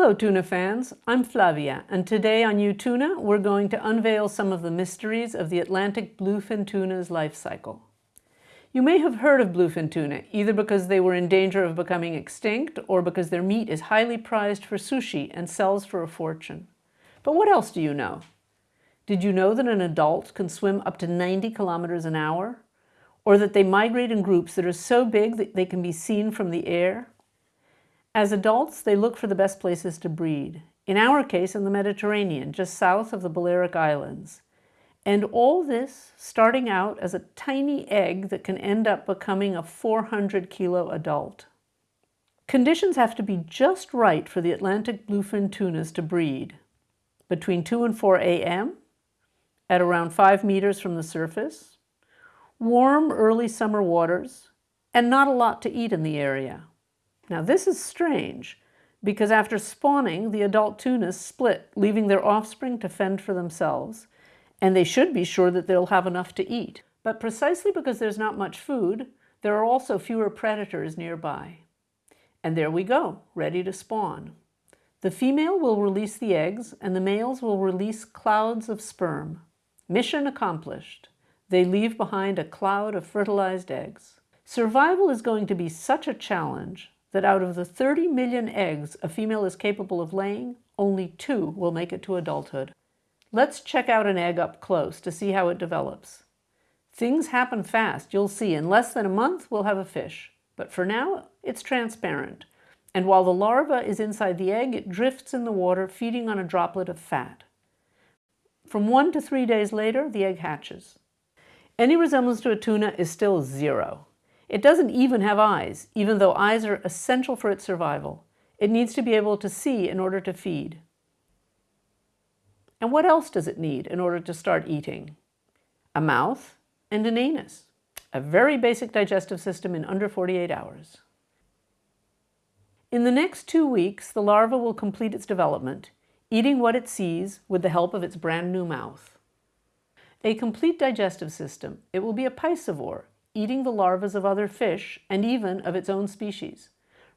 Hello tuna fans, I'm Flavia and today on U-Tuna we're going to unveil some of the mysteries of the Atlantic bluefin tuna's life cycle. You may have heard of bluefin tuna either because they were in danger of becoming extinct or because their meat is highly prized for sushi and sells for a fortune. But what else do you know? Did you know that an adult can swim up to 90 kilometers an hour? Or that they migrate in groups that are so big that they can be seen from the air? As adults, they look for the best places to breed. In our case, in the Mediterranean, just south of the Balearic Islands. And all this starting out as a tiny egg that can end up becoming a 400 kilo adult. Conditions have to be just right for the Atlantic bluefin tunas to breed. Between 2 and 4 a.m., at around 5 meters from the surface, warm early summer waters, and not a lot to eat in the area. Now this is strange because after spawning, the adult tunas split, leaving their offspring to fend for themselves, and they should be sure that they'll have enough to eat. But precisely because there's not much food, there are also fewer predators nearby. And there we go, ready to spawn. The female will release the eggs and the males will release clouds of sperm. Mission accomplished. They leave behind a cloud of fertilized eggs. Survival is going to be such a challenge that out of the 30 million eggs a female is capable of laying, only two will make it to adulthood. Let's check out an egg up close to see how it develops. Things happen fast, you'll see. In less than a month, we'll have a fish. But for now, it's transparent. And while the larva is inside the egg, it drifts in the water, feeding on a droplet of fat. From one to three days later, the egg hatches. Any resemblance to a tuna is still zero. It doesn't even have eyes, even though eyes are essential for its survival. It needs to be able to see in order to feed. And what else does it need in order to start eating? A mouth and an anus. A very basic digestive system in under 48 hours. In the next two weeks, the larva will complete its development, eating what it sees with the help of its brand new mouth. A complete digestive system, it will be a piscivore, eating the larvae of other fish and even of its own species.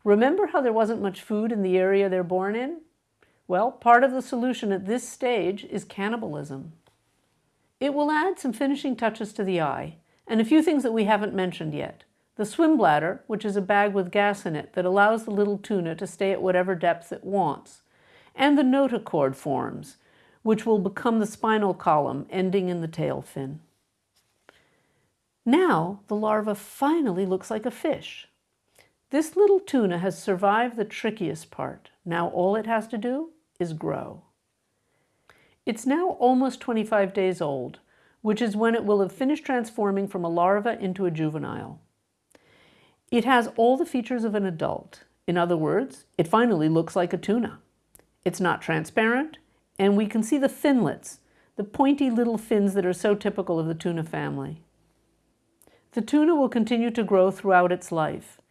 Remember how there wasn't much food in the area they're born in? Well, part of the solution at this stage is cannibalism. It will add some finishing touches to the eye and a few things that we haven't mentioned yet. The swim bladder, which is a bag with gas in it that allows the little tuna to stay at whatever depth it wants, and the notochord forms, which will become the spinal column ending in the tail fin. Now the larva finally looks like a fish. This little tuna has survived the trickiest part. Now all it has to do is grow. It's now almost 25 days old, which is when it will have finished transforming from a larva into a juvenile. It has all the features of an adult. In other words, it finally looks like a tuna. It's not transparent, and we can see the finlets, the pointy little fins that are so typical of the tuna family. The tuna will continue to grow throughout its life.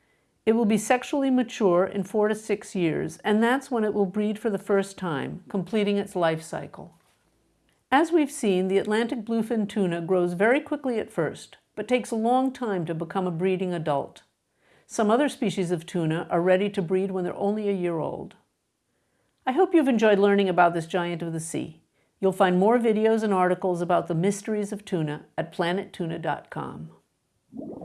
It will be sexually mature in four to six years, and that's when it will breed for the first time, completing its life cycle. As we've seen, the Atlantic bluefin tuna grows very quickly at first, but takes a long time to become a breeding adult. Some other species of tuna are ready to breed when they're only a year old. I hope you've enjoyed learning about this giant of the sea. You'll find more videos and articles about the mysteries of tuna at planettuna.com you